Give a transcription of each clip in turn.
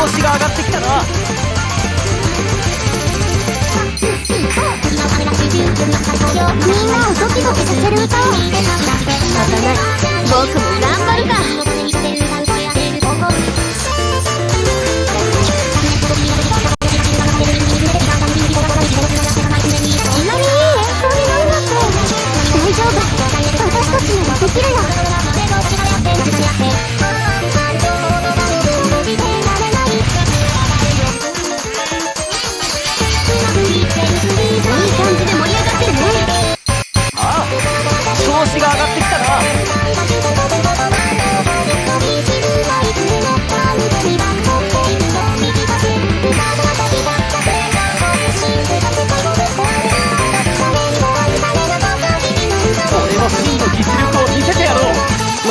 調子が上がってきたな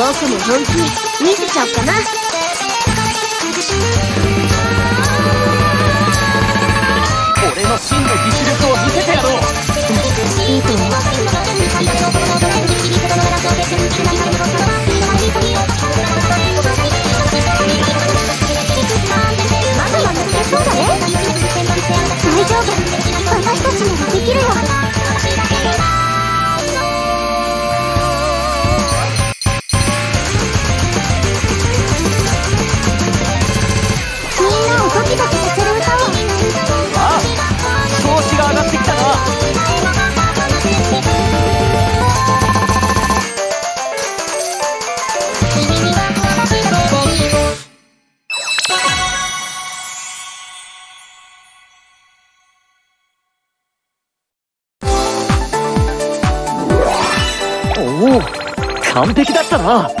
僕も本気見せちゃおうかな。おお完璧だったな。